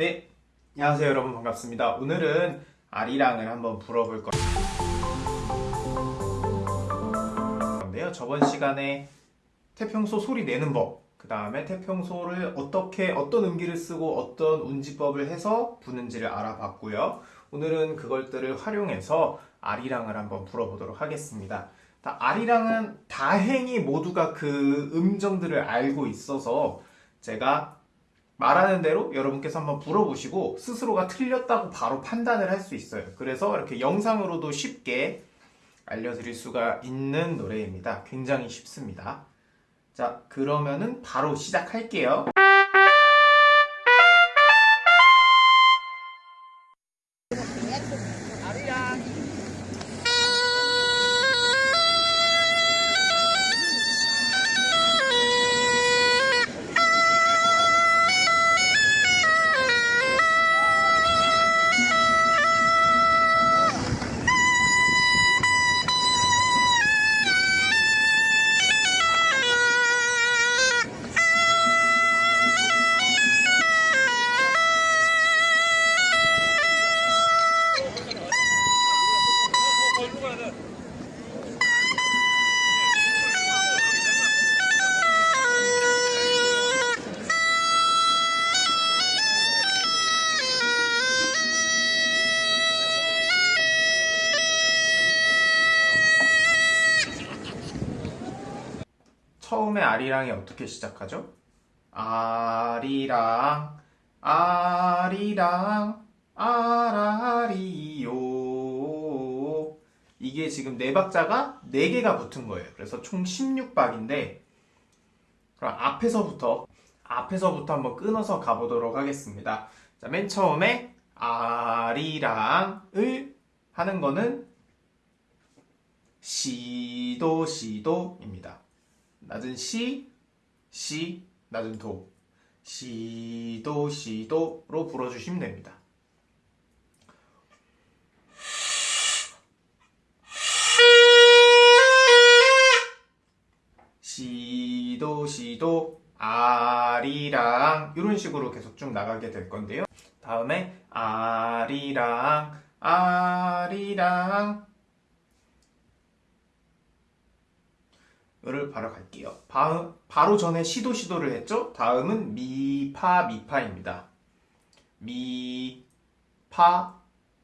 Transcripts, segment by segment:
네, 안녕하세요 여러분 반갑습니다. 오늘은 아리랑을 한번 불어볼 건데요. 저번 시간에 태평소 소리 내는 법, 그 다음에 태평소를 어떻게 어떤 음기를 쓰고 어떤 운지법을 해서 부는지를 알아봤고요. 오늘은 그것들을 활용해서 아리랑을 한번 불어보도록 하겠습니다. 다- 아리랑은 다행히 모두가 그 음정들을 알고 있어서 제가 말하는 대로 여러분께서 한번 불어보시고 스스로가 틀렸다고 바로 판단을 할 수 있어요. 그래서 이렇게 영상으로도 쉽게 알려드릴 수가 있는 노래입니다. 굉장히 쉽습니다. 자, 그러면은 바로 시작할게요. 처음에 아리랑이 어떻게 시작하죠? 아리랑, 아리랑, 아라리요. 이게 지금 네 박자가 네 개가 붙은 거예요. 그래서 총 16박인데, 그럼 앞에서부터, 앞에서부터 한번 끊어서 가보도록 하겠습니다. 자, 맨 처음에 아리랑을 하는 거는 시도, 시도입니다. 낮은 시, 시, 낮은 도. 시도, 시도로 불어주시면 됩니다. 시도, 시도, 아리랑 이런 식으로 계속 쭉 나가게 될 건데요. 다음에 아리랑, 아리랑 을 바로 갈게요. 바, 바로 전에 시도 시도를 했죠? 다음은 미파 미파입니다. 미파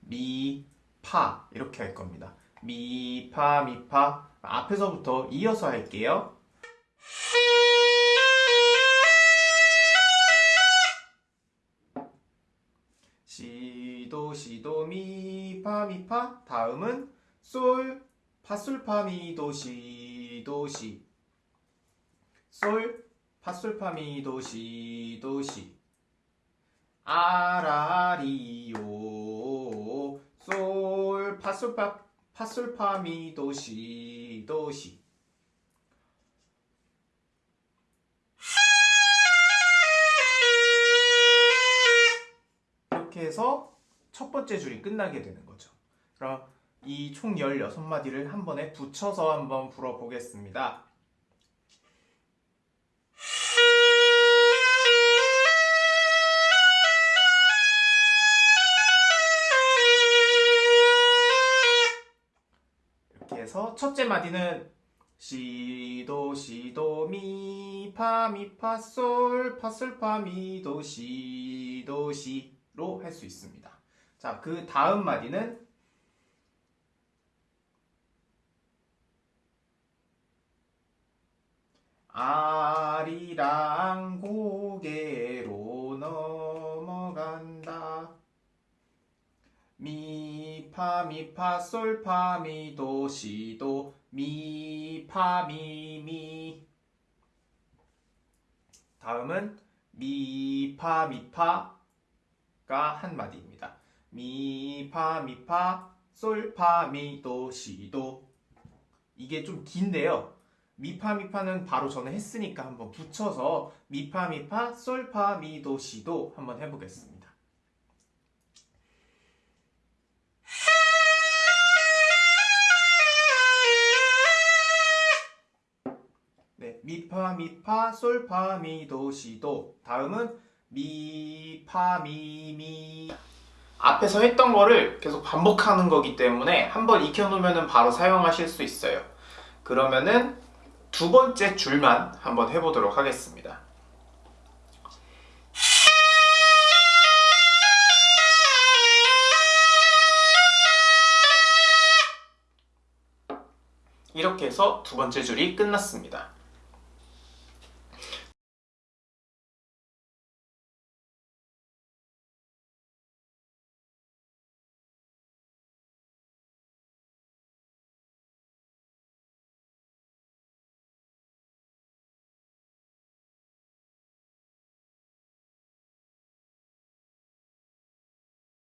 미파 이렇게 할 겁니다. 미파 미파 앞에서부터 이어서 할게요. 시도 시도 미파 미파 다음은 솔 파솔파미도 시 도 시. 솔 파솔파미도 시 도 시. 아라리요 솔 파솔파 파솔파미도 시 도 시. 이렇게 해서 첫 번째 줄이 끝나게 되는 거죠. 그럼 이 총 16마디를 한 번에 붙여서 한번 불어보겠습니다. 이렇게 해서 첫째 마디는 시도 시도 미 파 미 파 솔 파 솔 파 미 도 시도 시로 할 수 있습니다. 자, 그 다음 마디는 아리랑 고개로 넘어간다. 미파 미파 솔파 미도 시도 미파 미미 다음은 미파 미파가 한 마디입니다. 미파 미파 솔파 미도 시도 이게 좀 긴데요. 미파 미파는 바로 전에 했으니까 한번 붙여서 미파 미파 솔파 미도 시도 한번 해보겠습니다. 네, 미파 미파 솔파 미도 시도 다음은 미, 파, 미, 미. 앞에서 했던 거를 계속 반복하는 거기 때문에 한번 익혀놓으면 바로 사용하실 수 있어요. 그러면은 두 번째 줄만 한번 해보도록 하겠습니다. 이렇게 해서 두 번째 줄이 끝났습니다.